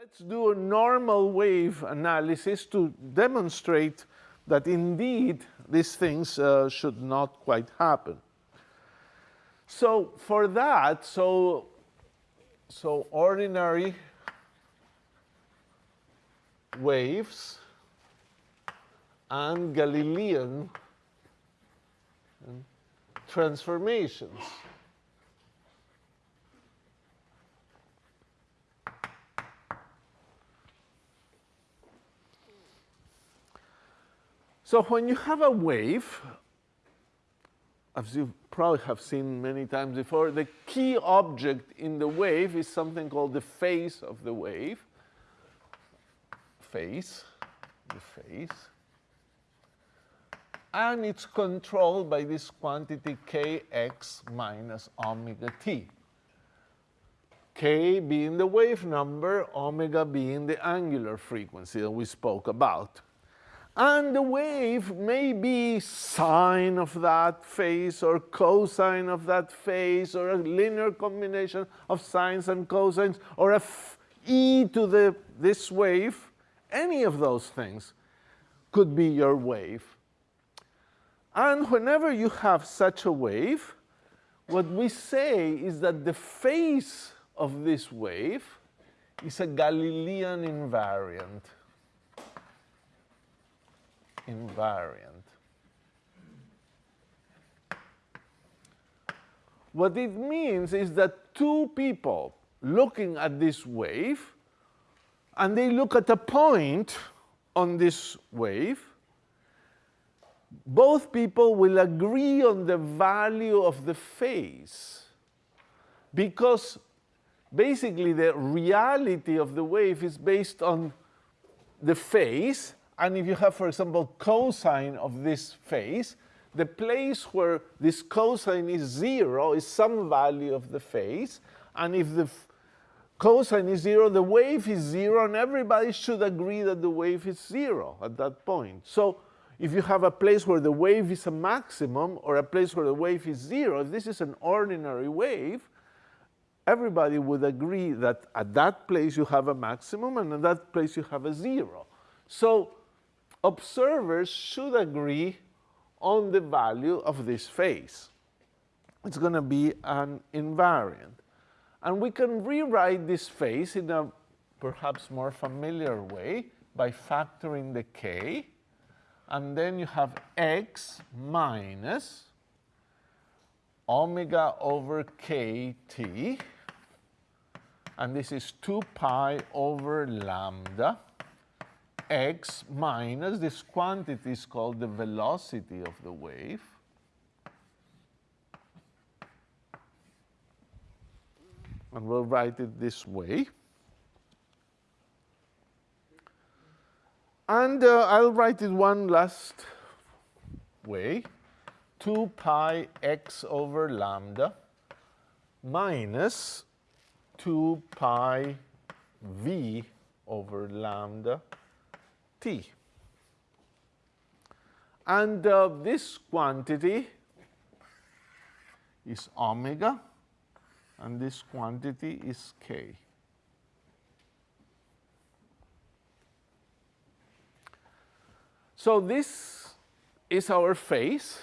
Let's do a normal wave analysis to demonstrate that indeed these things uh, should not quite happen. So for that, so, so ordinary waves and Galilean transformations. So when you have a wave, as you probably have seen many times before, the key object in the wave is something called the phase of the wave. Phase, the phase. And it's controlled by this quantity kx minus omega t. k being the wave number, omega being the angular frequency that we spoke about. And the wave may be sine of that phase or cosine of that phase or a linear combination of sines and cosines or a e to the, this wave. Any of those things could be your wave. And whenever you have such a wave, what we say is that the phase of this wave is a Galilean invariant invariant. What it means is that two people looking at this wave, and they look at a point on this wave, both people will agree on the value of the phase because basically the reality of the wave is based on the phase and if you have, for example, cosine of this phase, the place where this cosine is zero is some value of the phase. And if the cosine is zero, the wave is zero, and everybody should agree that the wave is zero at that point. So if you have a place where the wave is a maximum or a place where the wave is zero, if this is an ordinary wave, everybody would agree that at that place you have a maximum and at that place you have a zero. So observers should agree on the value of this phase. It's going to be an invariant. And we can rewrite this phase in a perhaps more familiar way by factoring the k. And then you have x minus omega over kt. And this is 2 pi over lambda x minus this quantity is called the velocity of the wave. And we'll write it this way. And uh, I'll write it one last way. 2 pi x over lambda minus 2 pi v over lambda t. And uh, this quantity is omega, and this quantity is k. So this is our phase,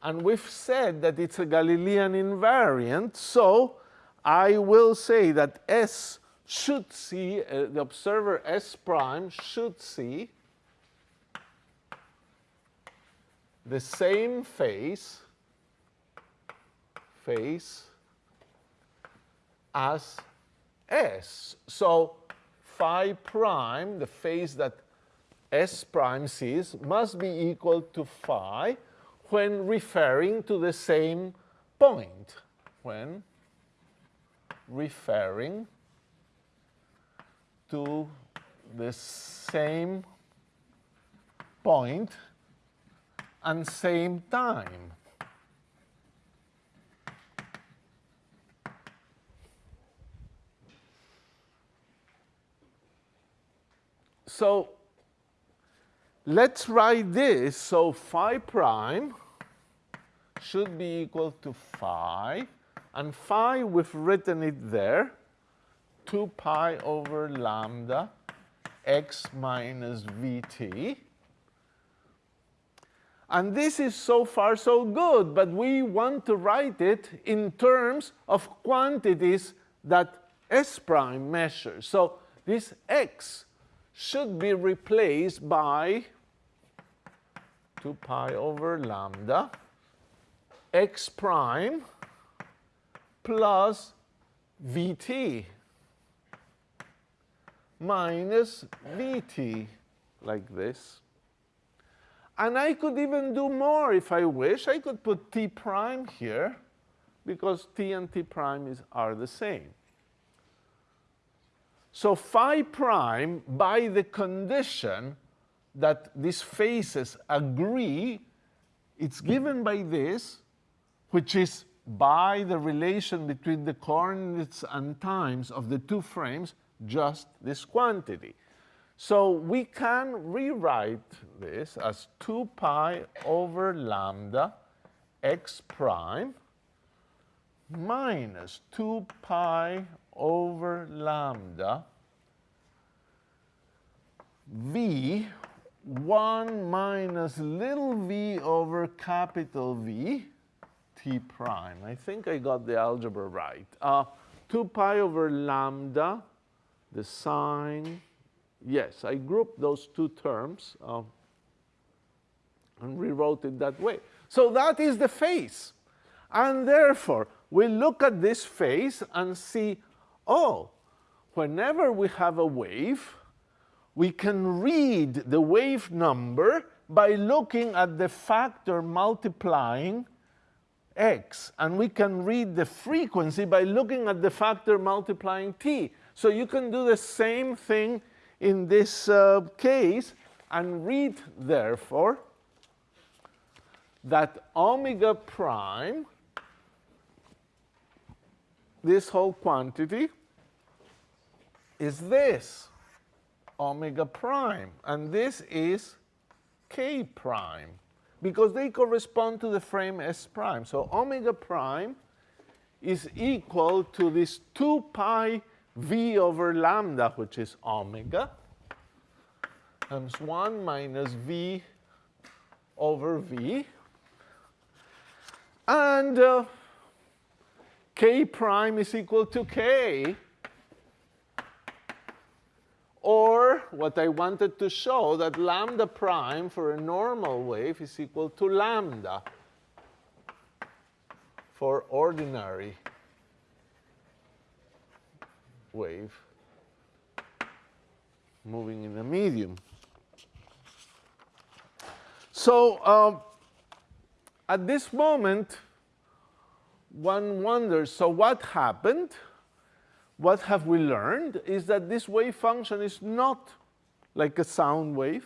and we've said that it's a Galilean invariant, so I will say that S should see, uh, the observer S prime should see the same phase, phase as S. So phi prime, the phase that S prime sees, must be equal to phi when referring to the same point, when referring to the same point and same time. So let's write this. So phi prime should be equal to phi, and phi, we've written it there, 2 pi over lambda x minus vt. And this is so far so good, but we want to write it in terms of quantities that S prime measures. So this x should be replaced by 2 pi over lambda x prime plus vt minus vt like this. And I could even do more if I wish. I could put t prime here because t and t prime is, are the same. So phi prime, by the condition that these phases agree, it's given by this, which is by the relation between the coordinates and times of the two frames, just this quantity. So we can rewrite this as 2 pi over lambda x prime minus 2 pi over lambda v 1 minus little v over capital V t prime. I think I got the algebra right. Uh, 2 pi over lambda, the sine. Yes, I grouped those two terms uh, and rewrote it that way. So that is the phase. And therefore, we look at this phase and see, oh, whenever we have a wave, we can read the wave number by looking at the factor multiplying x. And we can read the frequency by looking at the factor multiplying t. So you can do the same thing in this uh, case and read, therefore, that omega prime, this whole quantity, is this omega prime. And this is k prime because they correspond to the frame S prime. So omega prime is equal to this 2 pi v over lambda, which is omega, times 1 minus v over v. And uh, k prime is equal to k or what I wanted to show that lambda prime for a normal wave is equal to lambda for ordinary wave moving in a medium. So uh, at this moment, one wonders, so what happened? what have we learned is that this wave function is not like a sound wave.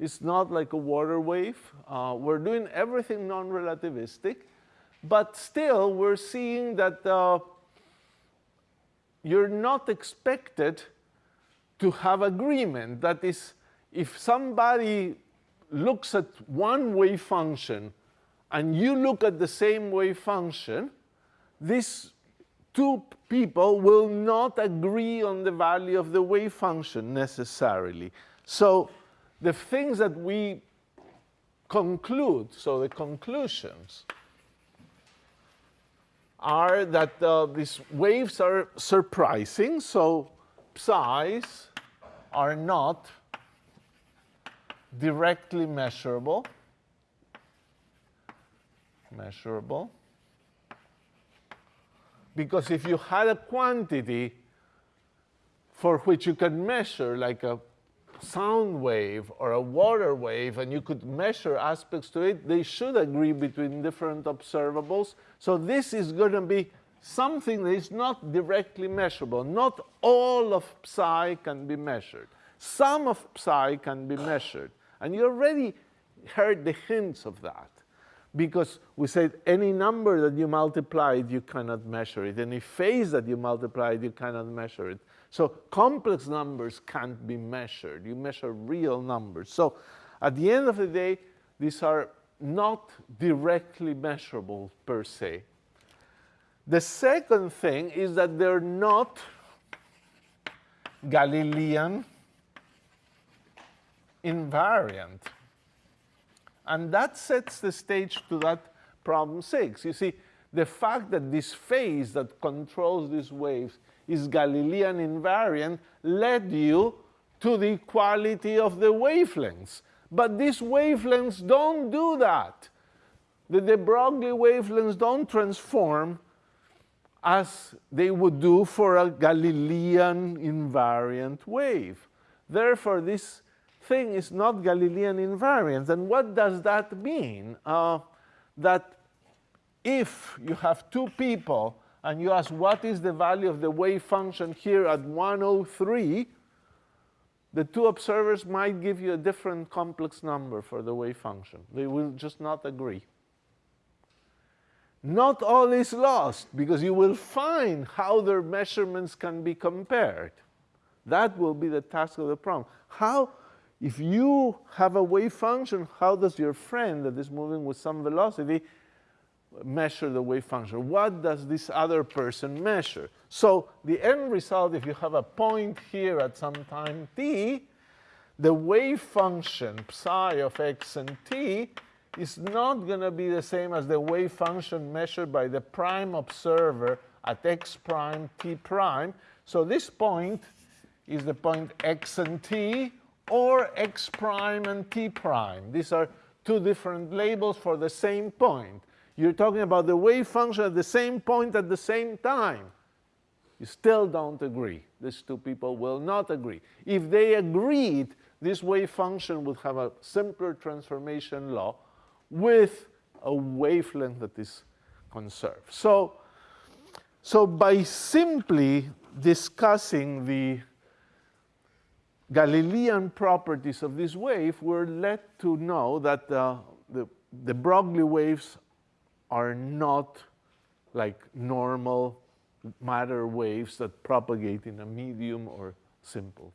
It's not like a water wave. Uh, we're doing everything non-relativistic, but still we're seeing that uh, you're not expected to have agreement. That is, if somebody looks at one wave function and you look at the same wave function, these two people will not agree on the value of the wave function necessarily. So the things that we conclude, so the conclusions, are that uh, these waves are surprising, so psi's are not directly measurable, measurable. Because if you had a quantity for which you can measure, like a sound wave or a water wave, and you could measure aspects to it, they should agree between different observables. So this is going to be something that is not directly measurable. Not all of psi can be measured. Some of psi can be measured. And you already heard the hints of that because we said any number that you multiplied, you cannot measure it. Any phase that you multiplied, you cannot measure it. So complex numbers can't be measured. You measure real numbers. So at the end of the day, these are not directly measurable per se. The second thing is that they're not Galilean invariant. And that sets the stage to that problem six. You see, the fact that this phase that controls these waves is Galilean invariant led you to the equality of the wavelengths. But these wavelengths don't do that. The de Broglie wavelengths don't transform as they would do for a Galilean invariant wave. Therefore, this thing is not Galilean invariant. And what does that mean? Uh, that if you have two people and you ask what is the value of the wave function here at 103, the two observers might give you a different complex number for the wave function. They will just not agree. Not all is lost because you will find how their measurements can be compared. That will be the task of the problem. How, if you have a wave function, how does your friend that is moving with some velocity measure the wave function? What does this other person measure? So the end result, if you have a point here at some time t, the wave function psi of x and t is not going to be the same as the wave function measured by the prime observer at x prime t prime. So this point is the point x and t or x prime and t prime. These are two different labels for the same point. You're talking about the wave function at the same point at the same time. You still don't agree. These two people will not agree. If they agreed, this wave function would have a simpler transformation law with a wavelength that is conserved. So, so by simply discussing the Galilean properties of this wave, we're led to know that uh, the, de Broglie waves are not like normal matter waves that propagate in a medium or simple.